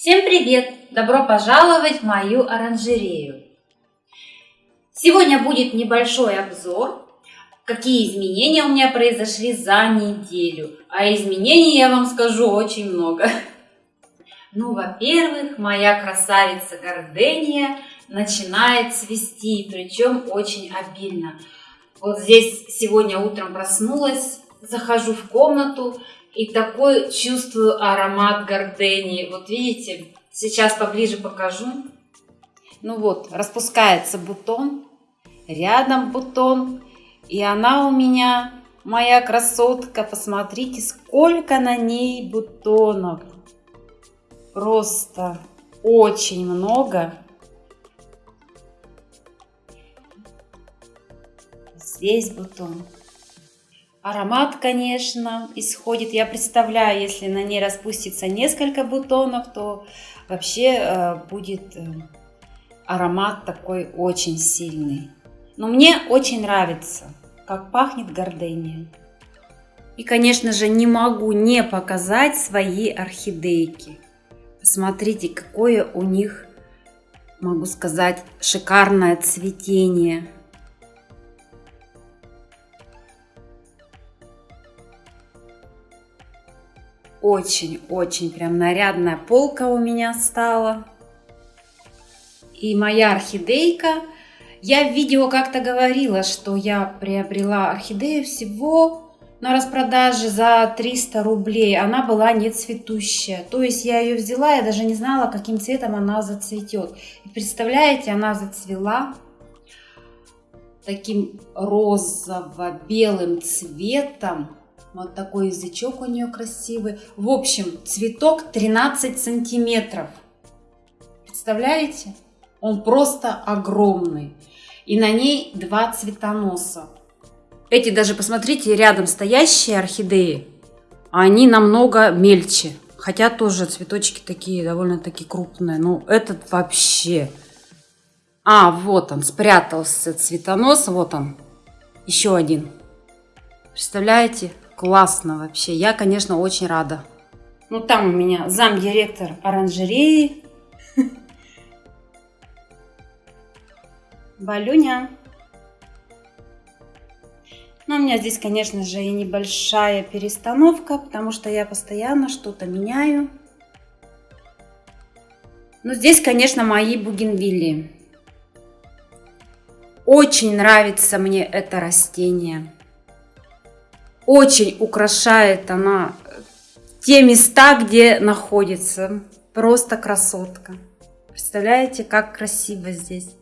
Всем привет! Добро пожаловать в мою оранжерею! Сегодня будет небольшой обзор, какие изменения у меня произошли за неделю. А изменений я вам скажу очень много. Ну, во-первых, моя красавица Гордения начинает цвести, причем очень обильно. Вот здесь сегодня утром проснулась, захожу в комнату и такой чувствую аромат гордении. Вот видите, сейчас поближе покажу. Ну вот, распускается бутон, рядом бутон, и она у меня, моя красотка, посмотрите, сколько на ней бутонов. Просто очень много. Здесь бутон. Аромат, конечно, исходит. Я представляю, если на ней распустится несколько бутонов, то вообще э, будет э, аромат такой очень сильный. Но мне очень нравится, как пахнет гордения. И, конечно же, не могу не показать свои орхидейки. Посмотрите, какое у них, могу сказать, шикарное цветение. Очень-очень прям нарядная полка у меня стала. И моя орхидейка. Я в видео как-то говорила, что я приобрела орхидею всего на распродаже за 300 рублей. Она была не цветущая. То есть я ее взяла, я даже не знала, каким цветом она зацветет. И представляете, она зацвела таким розово-белым цветом. Вот такой язычок у нее красивый. В общем, цветок 13 сантиметров. Представляете? Он просто огромный. И на ней два цветоноса. Эти даже, посмотрите, рядом стоящие орхидеи, они намного мельче. Хотя тоже цветочки такие довольно-таки крупные. Но этот вообще... А, вот он, спрятался цветонос. Вот он, еще один. Представляете? Классно вообще. Я, конечно, очень рада. Ну, там у меня замдиректор оранжереи. Балюня. Но у меня здесь, конечно же, и небольшая перестановка, потому что я постоянно что-то меняю. Но здесь, конечно, мои бугенвилли. Очень нравится мне это растение. Очень украшает она те места, где находится. Просто красотка. Представляете, как красиво здесь.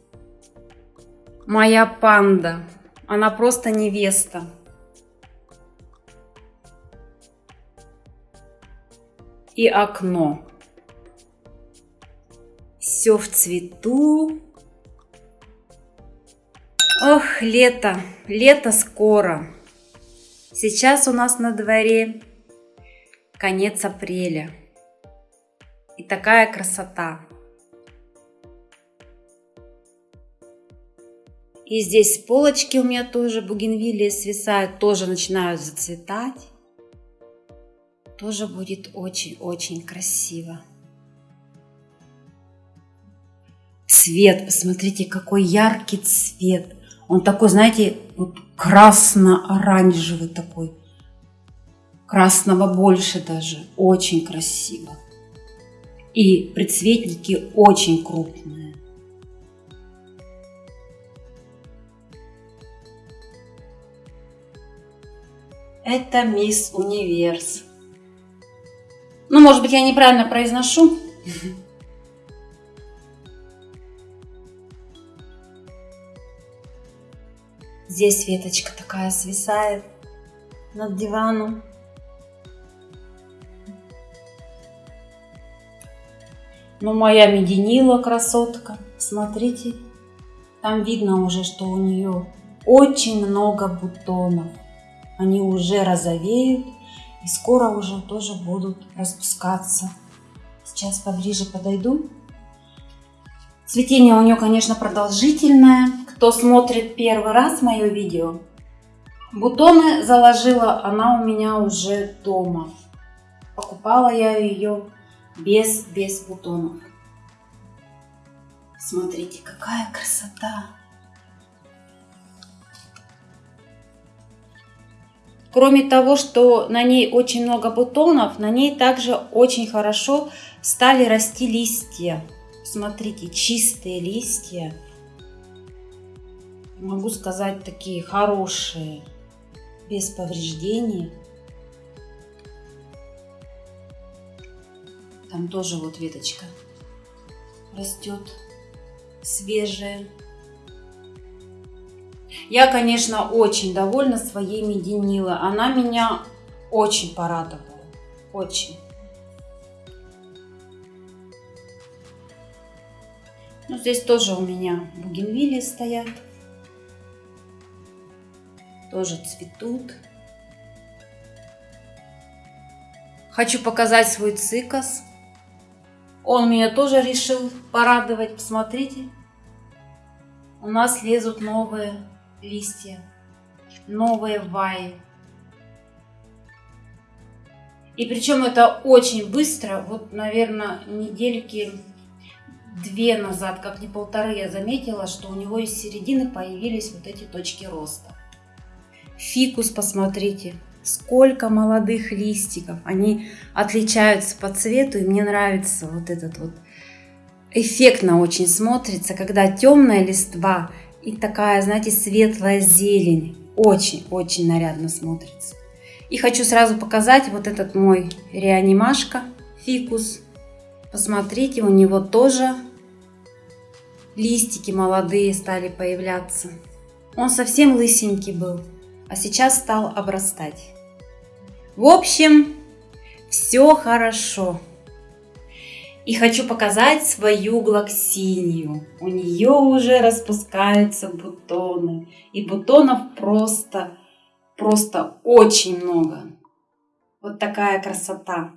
Моя панда. Она просто невеста. И окно. Все в цвету. Ох, лето. Лето скоро. Сейчас у нас на дворе конец апреля. И такая красота. И здесь полочки у меня тоже бугенвиллии свисают, тоже начинают зацветать. Тоже будет очень-очень красиво. Цвет, посмотрите, какой яркий цвет. Он такой, знаете, вот красно-оранжевый такой. Красного больше даже. Очень красиво. И предцветники очень крупные. Это мисс Универс. Ну, может быть, я неправильно произношу. Здесь веточка такая свисает над диваном. Ну, моя мединила красотка, смотрите, там видно уже, что у нее очень много бутонов. Они уже розовеют и скоро уже тоже будут распускаться. Сейчас поближе подойду. Цветение у нее, конечно, продолжительное. Кто смотрит первый раз мое видео, бутоны заложила она у меня уже дома. Покупала я ее без, без бутонов. Смотрите, какая красота! Кроме того, что на ней очень много бутонов, на ней также очень хорошо стали расти листья. Смотрите, чистые листья. Могу сказать, такие хорошие, без повреждений. Там тоже вот веточка растет свежая. Я, конечно, очень довольна своей мединила. Она меня очень порадовала. Очень. Ну, здесь тоже у меня бугенвилли стоят. Тоже цветут. Хочу показать свой цикас. Он меня тоже решил порадовать. Посмотрите. У нас лезут новые листья, новые ваи. И причем это очень быстро, вот, наверное, недельки две назад, как не полторы, я заметила, что у него из середины появились вот эти точки роста. Фикус, посмотрите, сколько молодых листиков. Они отличаются по цвету, и мне нравится вот этот вот эффектно очень смотрится, когда темная листва и такая, знаете, светлая зелень. Очень-очень нарядно смотрится. И хочу сразу показать вот этот мой реанимашка фикус. Посмотрите, у него тоже листики молодые стали появляться. Он совсем лысенький был, а сейчас стал обрастать. В общем, все хорошо. И хочу показать свою глоксинию. У нее уже распускаются бутоны. И бутонов просто, просто очень много. Вот такая красота.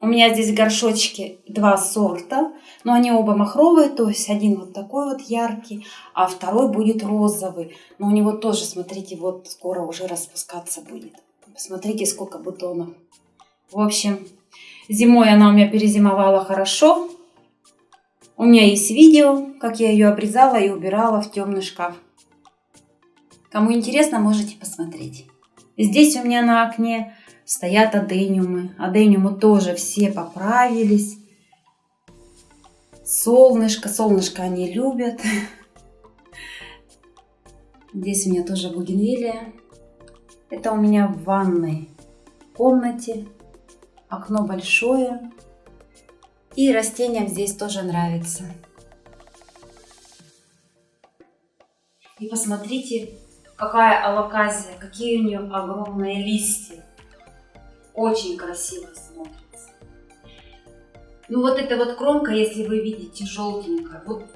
У меня здесь горшочки два сорта, но они оба махровые, то есть один вот такой вот яркий, а второй будет розовый. Но у него тоже, смотрите, вот скоро уже распускаться будет. Посмотрите, сколько бутонов. В общем, Зимой она у меня перезимовала хорошо. У меня есть видео, как я ее обрезала и убирала в темный шкаф. Кому интересно, можете посмотреть. Здесь у меня на окне стоят адениумы. Адениумы тоже все поправились. Солнышко, солнышко они любят. Здесь у меня тоже бугенвилия. Это у меня в ванной комнате окно большое. И растениям здесь тоже нравится. И посмотрите, какая алаказия, какие у нее огромные листья. Очень красиво смотрится. Ну вот эта вот кромка, если вы видите, желтенькая, вот,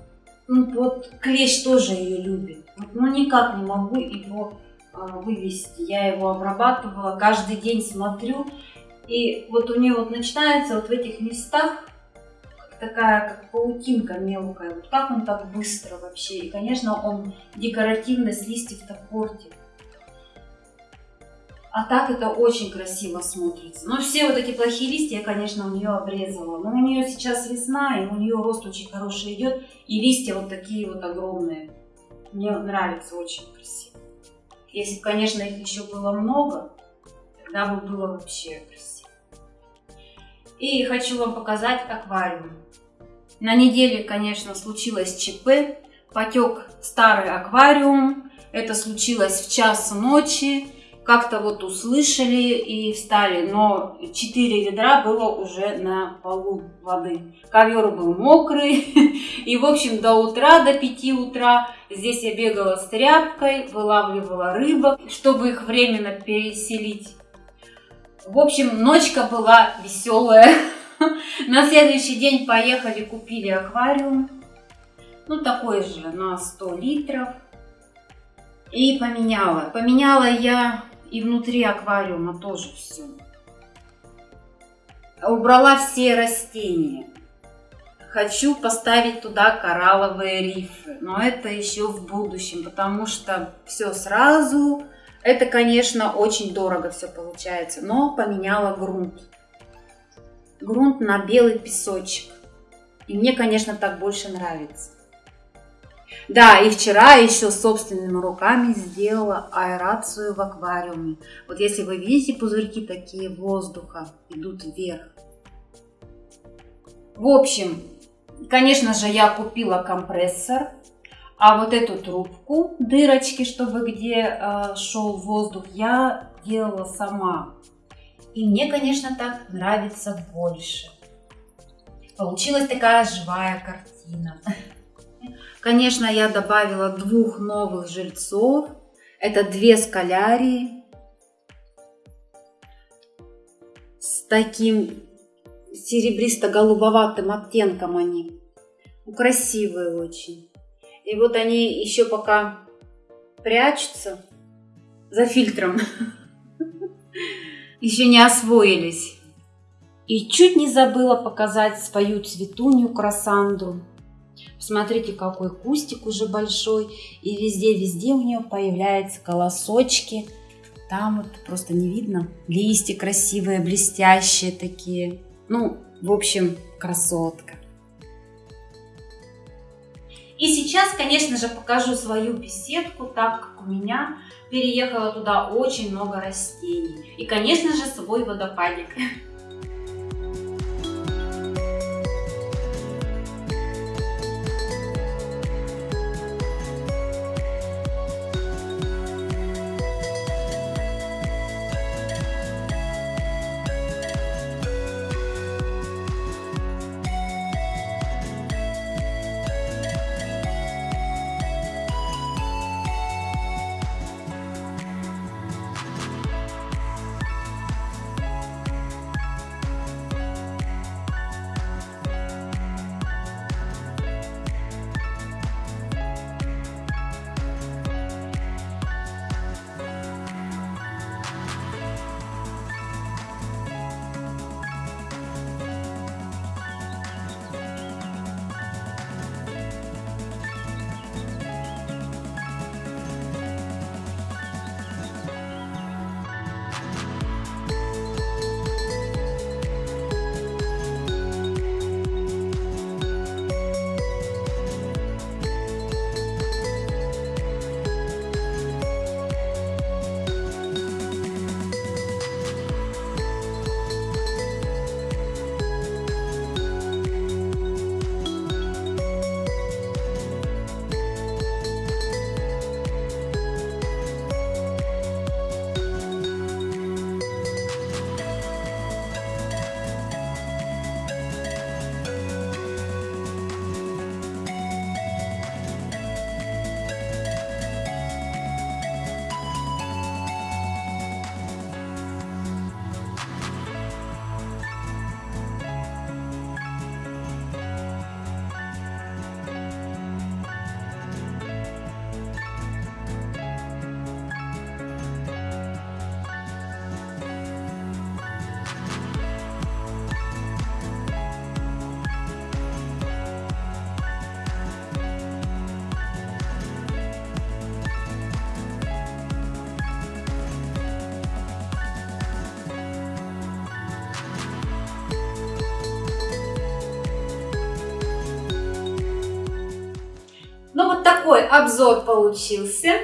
ну, вот клещ тоже ее любит. Вот, ну никак не могу его э, вывести. Я его обрабатывала, каждый день смотрю, и вот у нее вот начинается вот в этих местах такая как паутинка мелкая. Вот как он так быстро вообще. И, конечно, он декоративность листьев-то портит. А так это очень красиво смотрится. Но все вот эти плохие листья я, конечно, у нее обрезала. Но у нее сейчас весна, и у нее рост очень хороший идет. И листья вот такие вот огромные. Мне нравится очень красиво. Если бы, конечно, их еще было много, тогда бы было вообще красиво. И хочу вам показать аквариум. На неделе, конечно, случилось ЧП. Потек старый аквариум. Это случилось в час ночи. Как-то вот услышали и встали. Но 4 ведра было уже на полу воды. Ковер был мокрый. И, в общем, до утра, до 5 утра здесь я бегала с тряпкой, вылавливала рыбок, чтобы их временно переселить в общем, ночка была веселая. На следующий день поехали, купили аквариум. Ну, такой же, на 100 литров. И поменяла. Поменяла я и внутри аквариума тоже все. Убрала все растения. Хочу поставить туда коралловые рифы, но это еще в будущем, потому что все сразу это, конечно, очень дорого все получается, но поменяла грунт. грунт на белый песочек. И мне, конечно, так больше нравится. Да, и вчера еще собственными руками сделала аэрацию в аквариуме. Вот если вы видите, пузырьки такие воздуха идут вверх. В общем, конечно же, я купила компрессор, а вот эту трубку, дырочки, чтобы где э, шел воздух, я делала сама. И мне, конечно, так нравится больше. Получилась такая живая картина. Конечно, я добавила двух новых жильцов. Это две скалярии с таким серебристо-голубоватым оттенком они. Ну, красивые очень. И вот они еще пока прячутся за фильтром. Еще не освоились. И чуть не забыла показать свою цветунью красандру. Посмотрите, какой кустик уже большой. И везде-везде у нее появляются колосочки. Там вот просто не видно. Листья красивые, блестящие такие. Ну, в общем, красотка. И сейчас, конечно же, покажу свою беседку, так как у меня переехало туда очень много растений. И, конечно же, свой водопадик. такой обзор получился.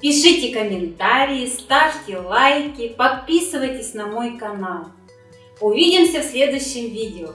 Пишите комментарии, ставьте лайки, подписывайтесь на мой канал. Увидимся в следующем видео.